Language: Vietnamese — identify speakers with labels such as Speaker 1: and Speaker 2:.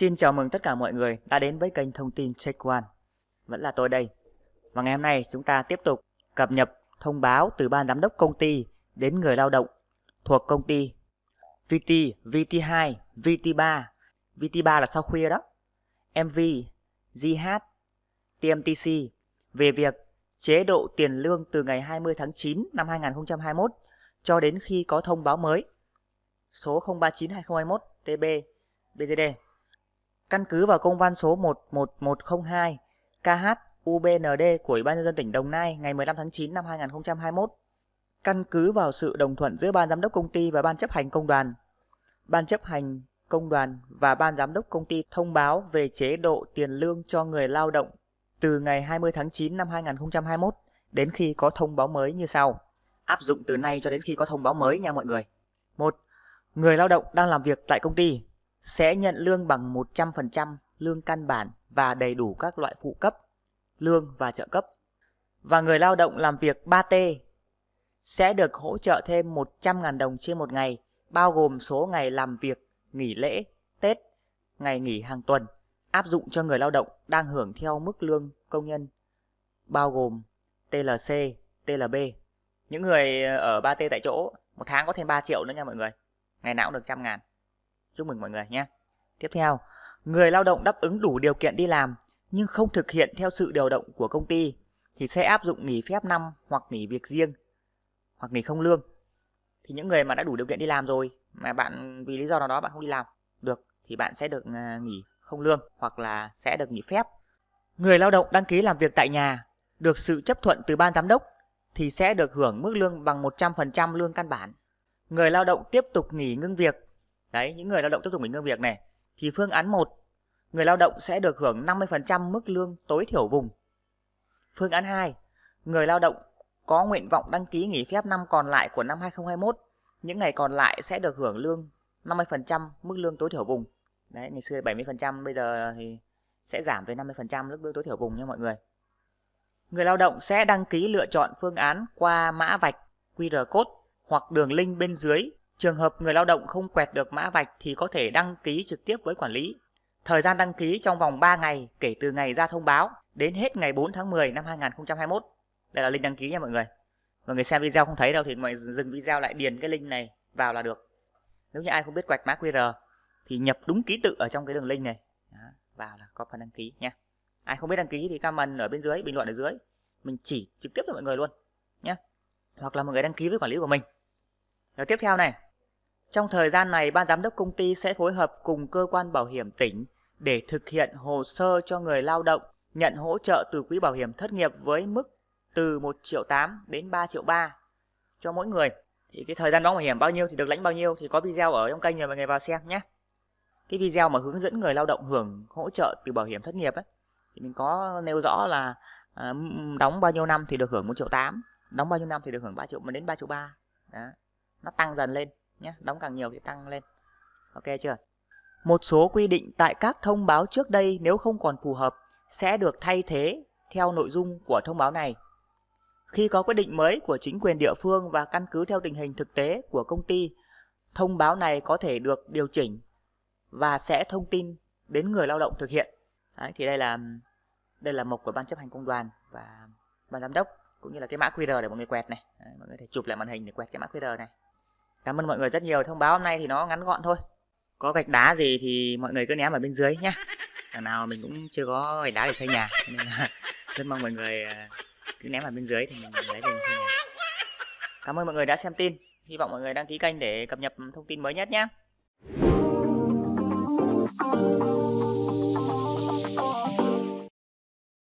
Speaker 1: Xin chào mừng tất cả mọi người đã đến với kênh thông tin Check One. Vẫn là tôi đây. Và ngày hôm nay chúng ta tiếp tục cập nhật thông báo từ ban giám đốc công ty đến người lao động thuộc công ty VT, VT2, VT3. VT3 là sau khuya đó. MV, GH, TMTC về việc chế độ tiền lương từ ngày 20 tháng 9 năm 2021 cho đến khi có thông báo mới số 039-2021 TB BGD. Căn cứ vào công văn số 11102 KH UBND của Ủy ban nhân dân tỉnh Đồng Nai ngày 15 tháng 9 năm 2021, căn cứ vào sự đồng thuận giữa ban giám đốc công ty và ban chấp hành công đoàn, ban chấp hành công đoàn và ban giám đốc công ty thông báo về chế độ tiền lương cho người lao động từ ngày 20 tháng 9 năm 2021 đến khi có thông báo mới như sau. Áp dụng từ nay cho đến khi có thông báo mới nha mọi người. 1. Người lao động đang làm việc tại công ty sẽ nhận lương bằng 100% lương căn bản và đầy đủ các loại phụ cấp, lương và trợ cấp. Và người lao động làm việc 3T sẽ được hỗ trợ thêm 100.000 đồng trên một ngày, bao gồm số ngày làm việc, nghỉ lễ, Tết, ngày nghỉ hàng tuần, áp dụng cho người lao động đang hưởng theo mức lương công nhân, bao gồm TLC, TLB. Những người ở 3T tại chỗ, một tháng có thêm 3 triệu nữa nha mọi người. Ngày nào cũng được trăm ngàn. Chúc mừng mọi người nhé. Tiếp theo, người lao động đáp ứng đủ điều kiện đi làm nhưng không thực hiện theo sự điều động của công ty thì sẽ áp dụng nghỉ phép năm hoặc nghỉ việc riêng hoặc nghỉ không lương. Thì những người mà đã đủ điều kiện đi làm rồi mà bạn vì lý do nào đó bạn không đi làm được thì bạn sẽ được à, nghỉ không lương hoặc là sẽ được nghỉ phép. Người lao động đăng ký làm việc tại nhà được sự chấp thuận từ ban giám đốc thì sẽ được hưởng mức lương bằng 100% lương căn bản. Người lao động tiếp tục nghỉ ngưng việc Đấy, những người lao động tiếp tục nghỉ ngơi việc này thì phương án 1, người lao động sẽ được hưởng 50% mức lương tối thiểu vùng. Phương án 2, người lao động có nguyện vọng đăng ký nghỉ phép năm còn lại của năm 2021, những ngày còn lại sẽ được hưởng lương 50% mức lương tối thiểu vùng. Đấy, ngày xưa 70%, bây giờ thì sẽ giảm về 50% mức lương tối thiểu vùng nha mọi người. Người lao động sẽ đăng ký lựa chọn phương án qua mã vạch QR code hoặc đường link bên dưới Trường hợp người lao động không quẹt được mã vạch thì có thể đăng ký trực tiếp với quản lý. Thời gian đăng ký trong vòng 3 ngày kể từ ngày ra thông báo đến hết ngày 4 tháng 10 năm 2021. Đây là link đăng ký nha mọi người. Mọi người xem video không thấy đâu thì mọi người dừng video lại điền cái link này vào là được. Nếu như ai không biết quẹt mã QR thì nhập đúng ký tự ở trong cái đường link này. Đó, vào là có phần đăng ký nha. Ai không biết đăng ký thì comment ở bên dưới, bình luận ở dưới. Mình chỉ trực tiếp cho mọi người luôn nhé. Hoặc là mọi người đăng ký với quản lý của mình. Rồi tiếp theo này, trong thời gian này, ban giám đốc công ty sẽ phối hợp cùng cơ quan bảo hiểm tỉnh để thực hiện hồ sơ cho người lao động nhận hỗ trợ từ quỹ bảo hiểm thất nghiệp với mức từ 1 triệu 8 đến 3 triệu 3 cho mỗi người. Thì cái thời gian đóng bảo hiểm bao nhiêu thì được lãnh bao nhiêu thì có video ở trong kênh rồi mọi người vào xem nhé. Cái video mà hướng dẫn người lao động hưởng hỗ trợ từ bảo hiểm thất nghiệp ấy thì mình có nêu rõ là à, đóng bao nhiêu năm thì được hưởng 1 triệu 8, đóng bao nhiêu năm thì được hưởng 3 triệu đến 3 triệu 3. Đó. Nó tăng dần lên nhé đóng càng nhiều thì tăng lên. Ok chưa? Một số quy định tại các thông báo trước đây nếu không còn phù hợp sẽ được thay thế theo nội dung của thông báo này. Khi có quyết định mới của chính quyền địa phương và căn cứ theo tình hình thực tế của công ty thông báo này có thể được điều chỉnh và sẽ thông tin đến người lao động thực hiện. Đấy, thì đây là đây là mục của ban chấp hành công đoàn và ban giám đốc cũng như là cái mã QR để mọi người quẹt này. Đấy, mọi người thể chụp lại màn hình để quẹt cái mã QR này. Cảm ơn mọi người rất nhiều. Thông báo hôm nay thì nó ngắn gọn thôi. Có gạch đá gì thì mọi người cứ ném ở bên dưới nhé. thằng nào mình cũng chưa có gạch đá để xây nhà. Nên là rất mong mọi người à, cứ ném ở bên dưới thì mình lấy về xây nhà. Cảm ơn mọi người đã xem tin. Hy vọng mọi người đăng ký kênh để cập nhật thông tin mới nhất nhé.